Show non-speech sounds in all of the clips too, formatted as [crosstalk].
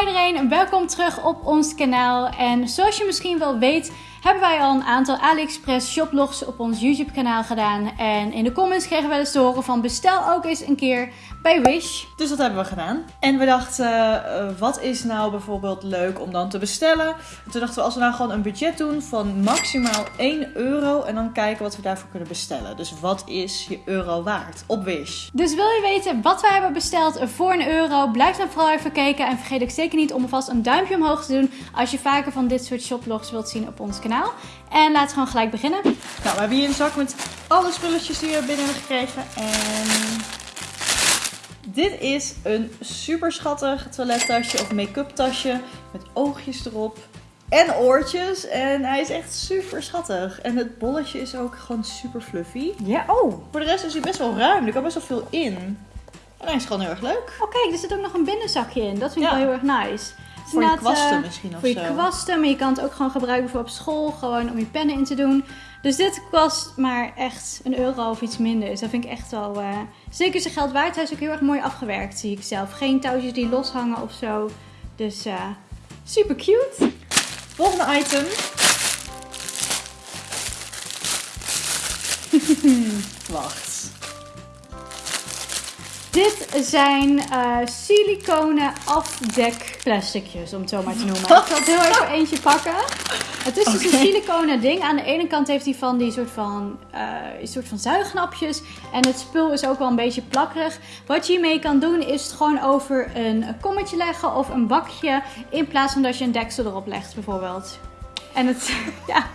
Iedereen, welkom terug op ons kanaal. En zoals je misschien wel weet, hebben wij al een aantal AliExpress shoplogs op ons YouTube kanaal gedaan. En in de comments kregen we eens te horen van bestel ook eens een keer bij Wish. Dus dat hebben we gedaan. En we dachten, eh, wat is nou bijvoorbeeld leuk om dan te bestellen? En toen dachten we, als we nou gewoon een budget doen van maximaal 1 euro en dan kijken wat we daarvoor kunnen bestellen. Dus wat is je euro waard op Wish? Dus wil je weten wat we hebben besteld voor een euro? Blijf dan vooral even kijken. En vergeet ook zeker niet om alvast een duimpje omhoog te doen als je vaker van dit soort shoplogs wilt zien op ons kanaal. En laten we gewoon gelijk beginnen. Nou, we hebben hier een zak met alle spulletjes die we binnen hebben gekregen. En dit is een super schattig toilettasje of make-up tasje met oogjes erop. En oortjes. En hij is echt super schattig. En het bolletje is ook gewoon super fluffy. Ja, oh. Voor de rest is hij best wel ruim. Er kan best wel veel in. En hij is gewoon heel erg leuk. Oh kijk, er zit ook nog een binnenzakje in. Dat vind ik Ja. wel heel erg nice. Voor je kwasten eh, misschien of Voor je zo. kwasten, maar je kan het ook gewoon gebruiken voor op school. Gewoon om je pennen in te doen. Dus dit kost maar echt een euro of iets minder. Dus dat vind ik echt wel eh, zeker zijn geld waard. Hij is ook heel erg mooi afgewerkt, zie ik zelf. Geen touwtjes die loshangen of zo. Dus eh, super cute. Volgende item. [laughs] Wacht. Dit zijn eh siliconen afdekplasticjes, om het zo maar te noemen. Ik zal het heel even eentje pakken. Het is dus een siliconen ding. Aan de ene kant heeft hij van die soort van, een soort van zuignapjes. En het spul is ook wel een beetje plakkerig. Wat je hiermee kan doen is het gewoon over een kommetje leggen of een bakje. In plaats van dat je een deksel erop legt bijvoorbeeld. En het, [laughs] ja...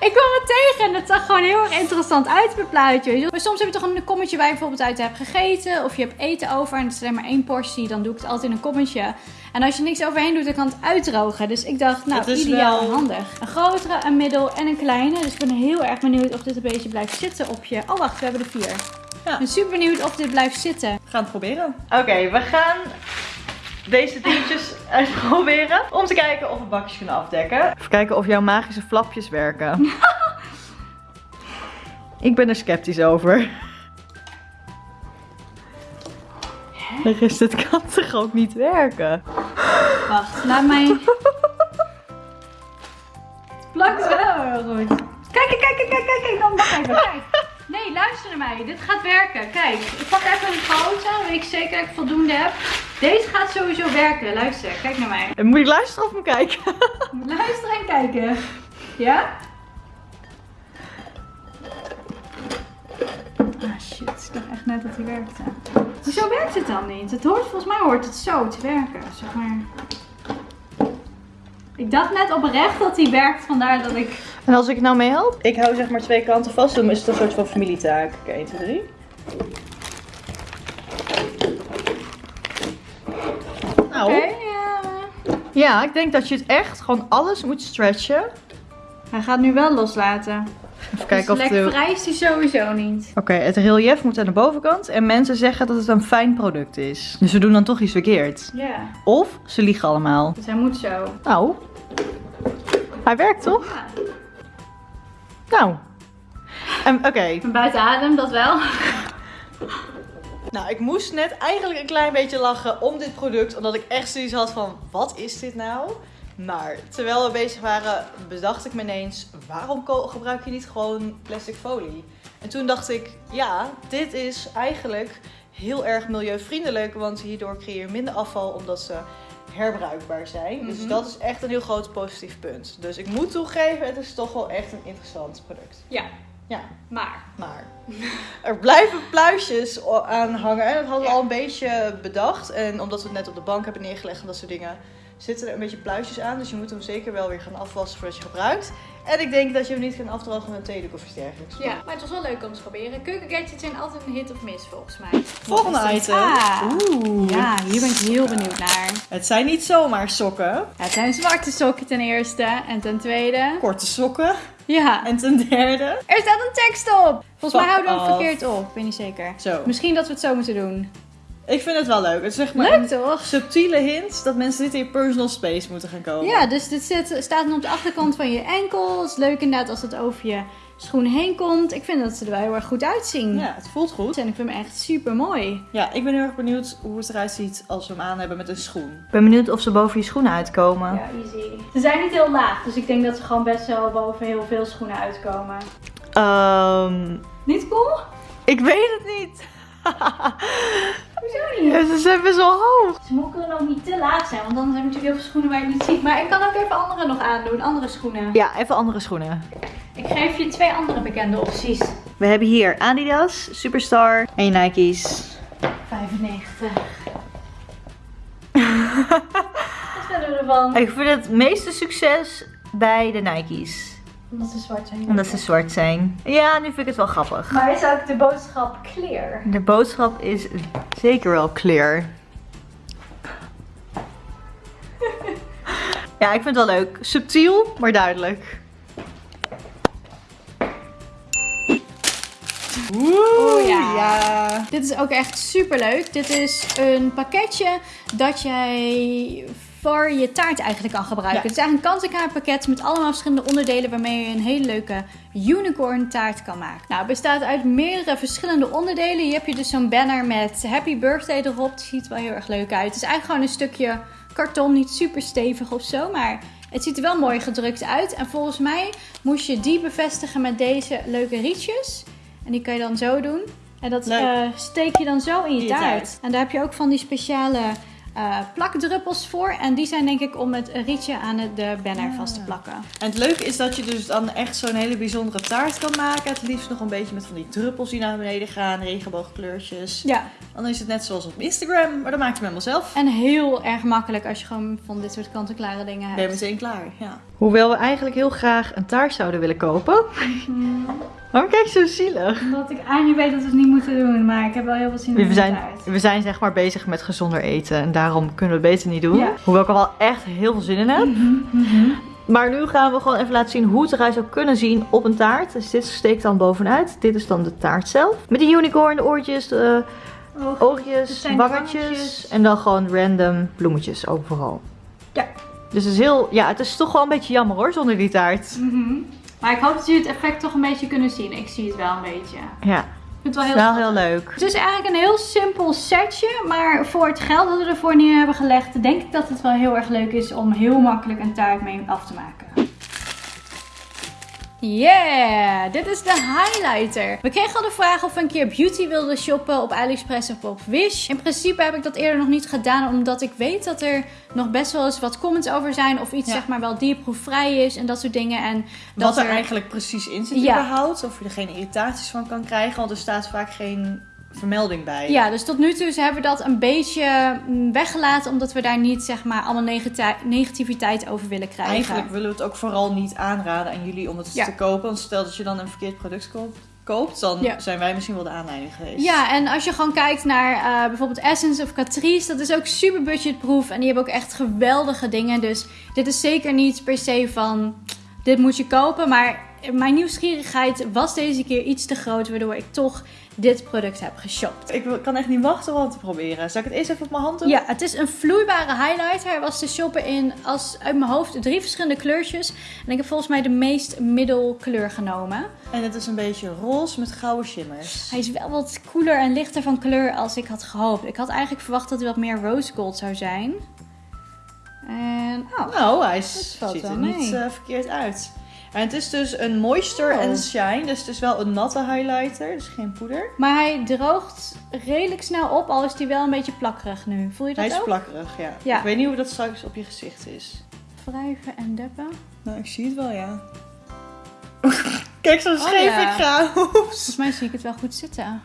Ik kwam het tegen en het zag gewoon heel erg interessant uit per plaatje. Maar soms heb je toch een kommetje waar je bijvoorbeeld uit hebt gegeten. Of je hebt eten over en het is alleen maar één portie. Dan doe ik het altijd in een kommetje. En als je niks overheen doet, dan kan het uitdrogen. Dus ik dacht, nou, ideaal wel- en handig. Een grotere, een middel en een kleine. Dus ik ben heel erg benieuwd of dit een beetje blijft zitten op je... Oh, wacht, we hebben er vier. Ja. Ik ben super benieuwd of dit blijft zitten. We gaan het proberen. Oké, we gaan deze dingetjes [laughs] uitproberen. Om te kijken of we bakjes kunnen afdekken. Even kijken of jouw magische flapjes werken. [laughs] Ik ben er sceptisch over. De rest, het kan [laughs] toch ook niet werken? Wacht, laat mij... Het plakt wel heel goed. Kijk, kijk, kijk, kijk, kijk, kijk. Dan wacht even, kijk. Nee, luister naar mij. Dit gaat werken. Kijk, ik pak even een. Dan weet ik zeker dat ik voldoende heb. Deze gaat sowieso werken. Luister, kijk naar mij. En moet je luisteren of me kijken? [laughs] Luisteren en kijken. Ja? Ah shit, ik dacht echt net dat hij werkte. Hoezo werkt het dan niet? Het hoort, volgens mij hoort het zo te werken, zeg maar. Ik dacht net oprecht dat hij werkt, vandaar dat ik... En als ik nou mee help? Ik hou zeg maar twee kanten vast, dan is het een soort van familietaak. Oké, 1, 2, 3. Nou, Oké, ja. Ja, ik denk dat je het echt gewoon alles moet stretchen. Hij gaat nu wel loslaten. Even kijken of dus de... lekker vrij is hij sowieso niet. Oké, het relief moet aan de bovenkant. En mensen zeggen dat het een fijn product is. Dus we doen dan toch iets verkeerd. Ja, Of ze liegen allemaal. dus hij moet zo. Nou, hij werkt toch? Ja. Nou. En Oké, ben buiten adem, dat wel. Nou ik moest net eigenlijk een klein beetje lachen om dit product. Omdat ik echt zoiets had van, wat is dit nou? Maar terwijl we bezig waren, bedacht ik me ineens, waarom gebruik je niet gewoon plastic folie? En toen dacht ik, ja, dit is eigenlijk heel erg milieuvriendelijk, want hierdoor creëer je minder afval omdat ze herbruikbaar zijn. Dus Mhm. dat is echt een heel groot positief punt. Dus ik moet toegeven, het is toch wel echt een interessant product. Ja, Ja, maar. maar er blijven pluisjes aan hangen. En dat hadden we Ja. al een beetje bedacht. En omdat we het net op de bank hebben neergelegd en dat soort dingen, zitten er een beetje pluisjes aan. Dus je moet hem zeker wel weer gaan afwassen voordat je gebruikt. En ik denk dat je hem niet kan afdrogen met een theedoek of iets dergelijks. Ja, maar het was wel leuk om te proberen. Keukengadgets zijn altijd een hit of miss volgens mij. Volgende item. Ah. Oeh. Ja, hier ben ik heel benieuwd naar. Het zijn niet zomaar sokken. Ja, het zijn zwarte sokken ten eerste. En ten tweede. Korte sokken. Ja. En ten derde. Er staat een tekst op. Volgens mij houden we het verkeerd op. Ik weet niet zeker. Zo. Misschien dat we het zo moeten doen. Ik vind het wel leuk. Het is zeg maar Leuk een toch? subtiele hint dat mensen dit in je personal space moeten gaan komen. Ja, dus dit zit, staat nu op de achterkant van je enkel. Het is leuk inderdaad als het over je schoen heen komt. Ik vind dat ze er wel heel erg goed uitzien. Ja, het voelt goed. En ik vind hem echt super mooi. Ja, ik ben heel erg benieuwd hoe het eruit ziet als we hem aan hebben met een schoen. Ik ben benieuwd of ze boven je schoenen uitkomen. Ja, easy. Ze zijn niet heel laag, dus ik denk dat ze gewoon best wel boven heel veel schoenen uitkomen. Ehm, Niet cool? ik weet het niet. [laughs] Hoezo niet? Ja, ze zijn best wel hoog. Ze mogen ook niet te laag zijn, want dan heb je natuurlijk heel veel schoenen waar je niet ziet. Maar ik kan ook even andere nog aandoen, andere schoenen. Ja, even andere schoenen. Ik geef je twee andere bekende opties. We hebben hier Adidas, Superstar en je Nike's. 95. [laughs] Wat vinden we ervan? Ik vind het meeste succes bij de Nike's. Omdat ze zwart zijn. Omdat ze zwart zijn. Ja, nu vind ik het wel grappig. Maar is ook de boodschap clear? De boodschap is zeker wel clear. [laughs] Ja, ik vind het wel leuk. Subtiel, maar duidelijk. Oeh, ja. ja. Dit is ook echt super leuk. Dit is een pakketje dat jij voor je taart eigenlijk kan gebruiken. Ja. Het is eigenlijk een kant-en-klaar pakket met allemaal verschillende onderdelen waarmee je een hele leuke unicorn taart kan maken. Nou, het bestaat uit meerdere verschillende onderdelen. Hier heb je dus zo'n banner met happy birthday erop. Het ziet er wel heel erg leuk uit. Het is eigenlijk gewoon een stukje karton, niet super stevig of zo, maar het ziet er wel mooi gedrukt uit. En volgens mij moest je die bevestigen met deze leuke rietjes. En die kan je dan zo doen. En dat eh, steek je dan zo in je, In je taart. taart. En daar heb je ook van die speciale eh, plakdruppels voor. En die zijn denk ik om het rietje aan het- de banner vast te plakken. En het leuke is dat je dus dan echt zo'n hele bijzondere taart kan maken. Het liefst nog een beetje met van die druppels die naar beneden gaan, regenboogkleurtjes. Ja, Dan is het net zoals op Instagram, maar dan maakt je hem helemaal zelf. en heel erg makkelijk als je gewoon van dit soort kant-en-klare dingen Ben je hebt. meteen klaar, ja. Hoewel we eigenlijk heel graag een taart zouden willen kopen. Mm, Waarom kijk je zo zielig? Omdat ik eigenlijk weet dat we het niet moeten doen, maar ik heb wel heel veel zin in We de zijn, taart. we zijn zeg maar bezig met gezonder eten en daarom kunnen we het beter niet doen. Ja. Hoewel ik er wel echt heel veel zin in heb. Mhm. Maar nu gaan we gewoon even laten zien hoe het eruit zou kunnen zien op een taart. Dus dit steekt dan bovenuit. Dit is dan de taart zelf. Met de unicorn, de oortjes, de Oog. oogjes, wangetjes. En dan gewoon random bloemetjes overal. Ja. Dus het is heel, ja, het is toch wel een beetje jammer hoor, zonder die taart. Mhm. Maar ik hoop dat jullie het effect toch een beetje kunnen zien. Ik zie het wel een beetje. Ja, vind het wel heel wel heel leuk. Het is eigenlijk een heel simpel setje, maar voor het geld dat we ervoor neer hebben gelegd, denk ik dat het wel heel erg leuk is om heel makkelijk een taart mee af te maken. Yeah, dit is de highlighter. We kregen al de vraag of we een keer beauty wilden shoppen op AliExpress of op Wish. In principe heb ik dat eerder nog niet gedaan, omdat ik weet dat er nog best wel eens wat comments over zijn of iets Ja. zeg maar wel dierproefvrij is en dat soort dingen. En dat Wat er eigenlijk precies in zit Ja. überhaupt. Of je er geen irritaties van kan krijgen. Want er staat vaak geen vermelding bij. Ja, dus tot nu toe hebben we dat een beetje mm, weggelaten, omdat we daar niet zeg maar allemaal negati- negativiteit over willen krijgen. Eigenlijk willen we het ook vooral niet aanraden aan jullie om het Ja. te kopen. Want stel dat je dan een verkeerd product koopt, koopt dan Ja. zijn wij misschien wel de aanleiding geweest. Ja, en als je gewoon kijkt naar eh, bijvoorbeeld Essence of Catrice, dat is ook super budgetproof. En die hebben ook echt geweldige dingen. Dus dit is zeker niet per se van, dit moet je kopen. Maar mijn nieuwsgierigheid was deze keer iets te groot, waardoor ik toch dit product heb geshopt. Ik kan echt niet wachten om het te proberen. Zal ik het eerst even op mijn hand doen? Ja, het is een vloeibare highlighter. Hij was te shoppen in, als, uit mijn hoofd, drie verschillende kleurtjes. En ik heb volgens mij de meest middelkleur genomen. En het is een beetje roze met gouden shimmers. Hij is wel wat koeler en lichter van kleur als ik had gehoopt. Ik had eigenlijk verwacht dat hij wat meer rose gold zou zijn. En, oh, Nou, hij ziet er niet eh, verkeerd uit. En het is dus een moisture Oh. en shine. Dus het is wel een natte highlighter. Dus geen poeder. maar hij droogt redelijk snel op, al is hij wel een beetje plakkerig nu. Voel je dat Hij is ook? plakkerig, ja. Ja. Ik weet niet hoe dat straks op je gezicht is. Wrijven en deppen. Nou, ik zie het wel, ja. [laughs] Kijk, zo Oh, scheef ja. ik ga. Volgens mij zie ik het wel goed zitten.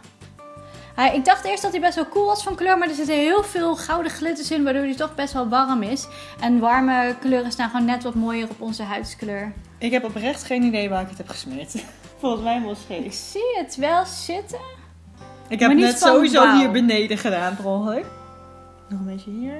Hij, ik dacht eerst dat hij best wel cool was van kleur, maar er zitten heel veel gouden glitters in, waardoor hij toch best wel warm is. En warme kleuren staan gewoon net wat mooier op onze huidskleur. Ik heb oprecht geen idee waar ik het heb gesmeerd. [laughs] Volgens mij helemaal Ik zie het wel zitten. Ik heb net sowieso hier beneden gedaan, per ongeluk. Nog een beetje hier.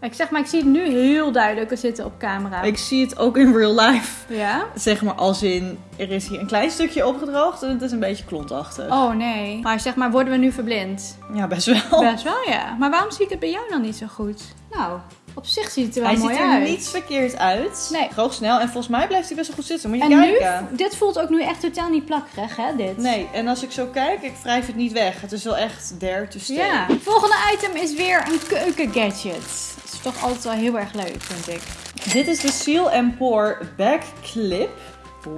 Ik zeg maar, ik zie het nu heel duidelijk zitten op camera. Ik zie het ook in real life. Ja? Zeg maar als in, er is hier een klein stukje opgedroogd en het is een beetje klontachtig. Oh nee. Maar zeg maar, worden we nu verblind? Ja, best wel. Best wel ja. Maar waarom zie ik het bij jou dan niet zo goed? Nou, Op zich ziet het er wel Hij mooi ziet er uit. niet verkeerd uit. Nee. Droog snel. En volgens mij blijft hij best wel goed zitten. Moet je En nu, kijken. dit voelt ook nu echt totaal niet plakkerig, hè, dit? Nee, en als ik zo kijk, ik wrijf het niet weg. Het is wel echt there to stay. Ja. Volgende item is weer een keukengadget. Dat is toch altijd wel heel erg leuk, vind ik. Dit is de Seal Pour Back Clip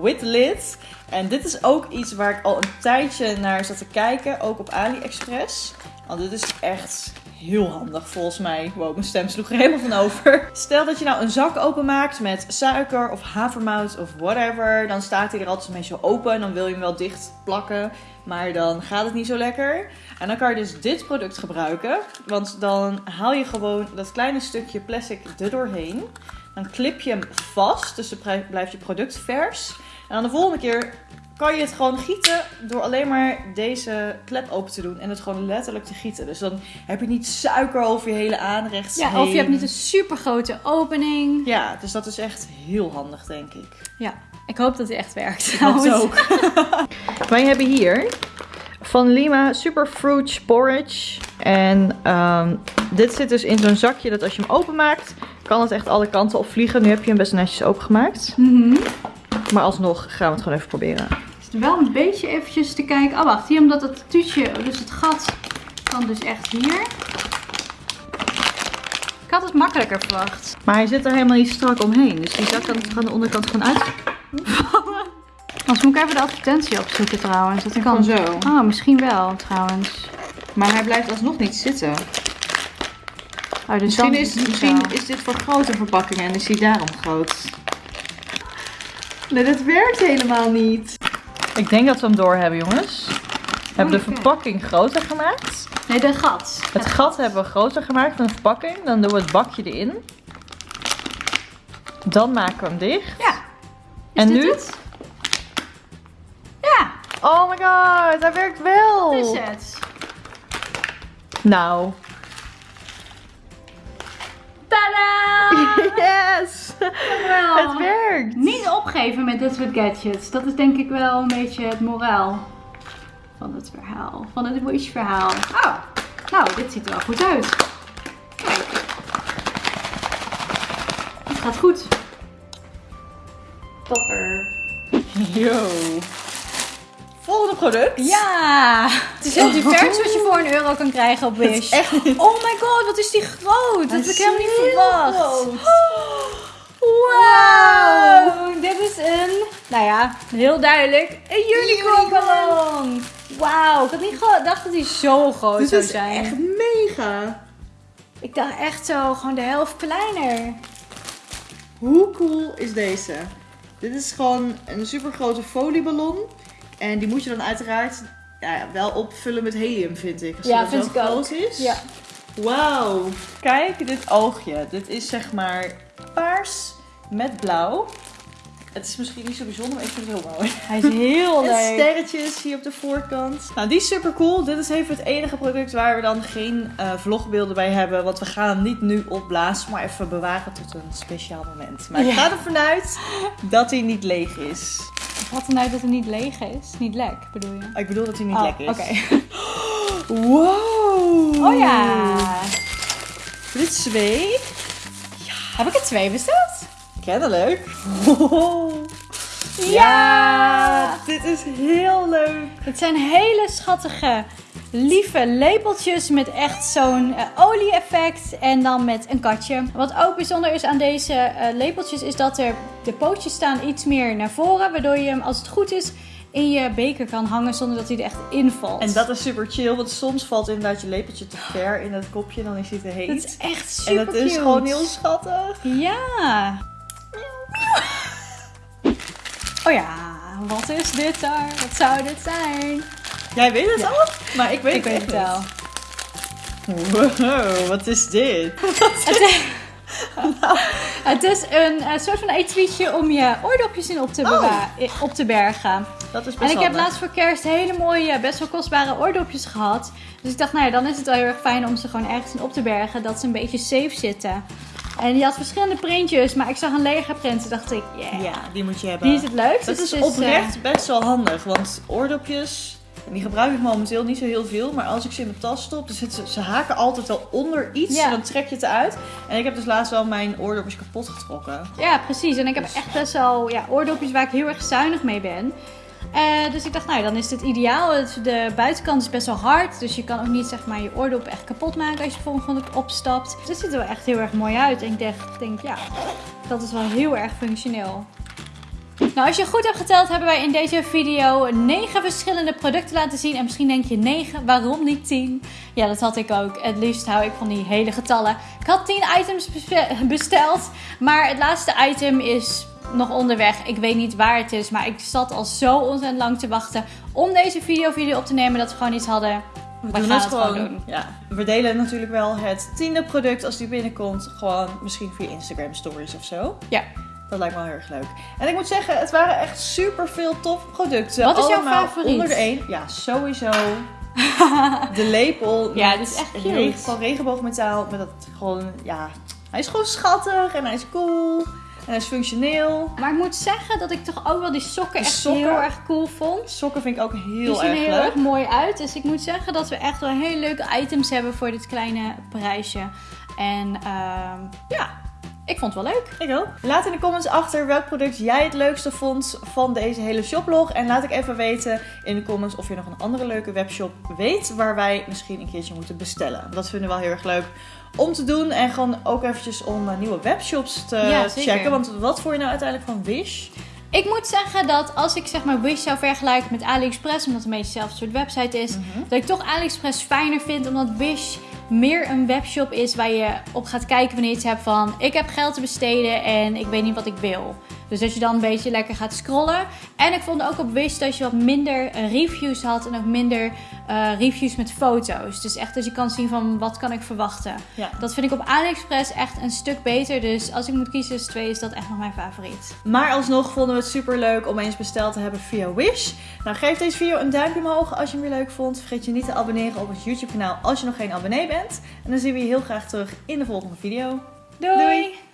with lid. En dit is ook iets waar ik al een tijdje naar zat te kijken, ook op AliExpress. Want dit is echt heel handig volgens mij. Wow, mijn stem sloeg er helemaal van over. Stel dat je nou een zak openmaakt met suiker of havermout of whatever. Dan staat hij er altijd een beetje open en dan wil je hem wel dicht plakken. Maar dan gaat het niet zo lekker. En dan kan je dus dit product gebruiken. Want dan haal je gewoon dat kleine stukje plastic er doorheen. Dan clip je hem vast, dus dan blijft je product vers. En dan de volgende keer kan je het gewoon gieten door alleen maar deze klep open te doen en het gewoon letterlijk te gieten. Dus dan heb je niet suiker over je hele aanrecht. Ja, of je hebt niet een super grote opening. Ja, dus dat is echt heel handig, denk ik. Ja, ik hoop dat hij echt werkt. Het ook. [laughs] Wij hebben hier van Lima Superfruit Porridge. En ehm, dit zit dus in zo'n zakje dat als je hem openmaakt, kan het echt alle kanten op vliegen. Nu heb je hem best netjes opengemaakt. Mhm. Maar alsnog gaan we het gewoon even proberen. Is wel een beetje eventjes te kijken. Oh, wacht. Hier, omdat het tuutje, dus het gat, kan dus echt hier. Ik had het makkelijker verwacht. Maar hij zit er helemaal niet strak omheen. Dus die zak kan aan de onderkant gewoon uit. [laughs] Anders moet ik even de advertentie opzoeken trouwens. Dat kan. zo. Oh, misschien wel trouwens. Maar hij blijft alsnog niet zitten. Oh, dus Misschien, is, niet misschien zo. is dit voor grote verpakkingen en is die daarom groot. Nee, dat werkt helemaal niet. Ik denk dat we hem door hebben, jongens. We hebben de oké. verpakking groter gemaakt. Nee, de gat. Het gat hebben we groter gemaakt van de verpakking. Dan doen we het bakje erin. Dan maken we hem dicht. Ja. Is En dit nu? het? Ja, Oh my god, hij werkt wel. is het. Nou. Tadaa! [laughs] Yes! Het werkt. Niet opgeven met dit soort gadgets. Dat is denk ik wel een beetje het moraal van het verhaal. Van het Wish verhaal. Oh, nou, dit ziet er wel goed uit. Kijk. Het gaat goed. Topper. Yo. Volgende product. Ja! Het is heel divers wat je voor een euro kan krijgen op is Wish. echt Oh my god, wat is die groot! Dat heb ik helemaal niet verwacht. Wauw. Wow! Dit is een, nou ja, heel duidelijk, een unicorn ballon. Wauw, ik had niet gedacht dat hij zo groot Dit zou is zijn. echt mega. Ik dacht echt zo, gewoon de helft kleiner. Hoe cool is deze? Dit is gewoon een super grote folieballon. En die moet je dan uiteraard ja, wel opvullen met helium, vind ik. Als Ja, vind ik ook. is. Ja. Wauw. Kijk dit oogje. Dit is zeg maar paars met blauw. Het is misschien niet zo bijzonder, maar ik vind het heel mooi. Hij is heel [laughs] En leuk. sterretjes hier op de voorkant. Nou, die is super cool. Dit is even het enige product waar we dan geen eh, vlogbeelden bij hebben. Want we gaan hem niet nu opblazen, maar even bewaren tot een speciaal moment. Maar ik Ja. ga ervan uit dat hij niet leeg is. Wat er nou dat het niet leeg is? Niet lek, bedoel je? Ik bedoel dat hij niet Oh, lek is. Oké. [laughs] Wow. Oh ja. Dit is twee. Heb ik er twee besteld? Kennelijk. Ja. Dit is heel leuk. Het zijn hele schattige, lieve lepeltjes met echt zo'n eh, olie-effect en dan met een katje. Wat ook bijzonder is aan deze eh, lepeltjes is dat er de pootjes staan iets meer naar voren, waardoor je hem als het goed is in je beker kan hangen zonder dat hij er echt invalt. En dat is super chill, want soms valt inderdaad je lepeltje te ver in het kopje, dan is hij te heet. Dat is echt en super dat is gewoon heel schattig. Ja. [laughs] Oh ja, wat is dit daar? Wat zou dit zijn? Jij weet het Ja. al, maar ik weet Ik het weet het wel. Wow, wat is dit? [laughs] Het is, het is een, eh, soort van etuietje om je oordopjes in op te, Oh. op te bergen. Dat is best En ik heb laatst voor kerst hele mooie, best wel kostbare oordopjes gehad. Dus ik dacht, nou ja, dan is het wel heel erg fijn om ze gewoon ergens in op te bergen. Dat ze een beetje safe zitten. En die had verschillende printjes, maar ik zag een lege print. Toen dacht ik, yeah, Ja, die moet je hebben. die is het leukst. dat Dus is eh, oprecht best wel handig, want oordopjes En die gebruik ik momenteel niet zo heel veel. Maar als ik ze in mijn tas stop, dan zitten ze, ze haken altijd wel onder iets. Ja. En dan trek je het eruit. En ik heb dus laatst wel mijn oordopjes kapot getrokken. Ja, precies. En ik heb Dus- echt best wel ja, oordopjes waar ik heel erg zuinig mee ben. Eh, dus ik dacht, nou ja, dan is dit ideaal. De buitenkant is best wel hard. Dus je kan ook niet zeg maar, je oordop echt kapot maken als je volgende opstapt. Dus het ziet er wel echt heel erg mooi uit. En ik dacht, denk, ja, dat is wel heel erg functioneel. Nou, als je goed hebt geteld, hebben wij in deze video 9 verschillende producten laten zien. En misschien denk je 9, waarom niet 10? Ja, dat had ik ook. Het liefst hou ik van die hele getallen. Ik had 10 items [laughs] besteld, maar het laatste item is nog onderweg. Ik weet niet waar het is, maar ik zat al zo ontzettend lang te wachten om deze video voor jullie op te nemen dat we gewoon iets hadden. We, We doen gaan het het gewoon. gewoon doen. Ja. We delen natuurlijk wel het tiende product als die binnenkomt. Gewoon misschien via Instagram stories of zo. Ja. Dat lijkt me wel heel erg leuk. En ik moet zeggen, het waren echt super veel tof producten. Wat is jouw favoriet? Onder de één. Ja, sowieso. [laughs] de lepel. Ja, dit is echt cute. regen- Van regenboogmetaal. Met dat gewoon, ja. Hij is gewoon schattig en hij is cool. En hij is functioneel. Maar ik moet zeggen dat ik toch ook wel die sokken Die echt sokken? heel erg cool vond. Sokken vind ik ook Die heel zien er erg heel leuk. erg mooi uit. Dus ik moet zeggen dat we echt wel hele leuke items hebben voor dit kleine prijsje. En ehm, ja, ik vond het wel leuk. Ik ook. Laat in de comments achter welk product jij het leukste vond van deze hele shoplog. En laat ik even weten in de comments of je nog een andere leuke webshop weet waar wij misschien een keertje moeten bestellen. Dat vinden we wel heel erg leuk om te doen. En gewoon ook eventjes om eh, nieuwe webshops te Ja, checken. Want wat vond je nou uiteindelijk van Wish? Ik moet zeggen dat als ik zeg maar Wish zou vergelijken met AliExpress, omdat het een beetje hetzelfde soort website is, dat ik toch AliExpress fijner vind, omdat Wish meer een webshop is waar je op gaat kijken wanneer je iets hebt van ik heb geld te besteden en ik weet niet wat ik wil. Dus dat je dan een beetje lekker gaat scrollen. En ik vond ook op Wish dat je wat minder eh, reviews had en ook minder eh, reviews met foto's. Dus echt dat je kan zien van wat kan ik verwachten. Ja. Dat vind ik op AliExpress echt een stuk beter. Dus als ik moet kiezen tussen twee is dat echt nog mijn favoriet. Maar alsnog vonden we het super leuk om eens besteld te hebben via Wish. Nou, geef deze video een duimpje omhoog als je hem weer leuk vond. Vergeet je niet te abonneren op ons YouTube kanaal als je nog geen abonnee bent. En dan zien we je heel graag terug in de volgende video. Doei. Doei.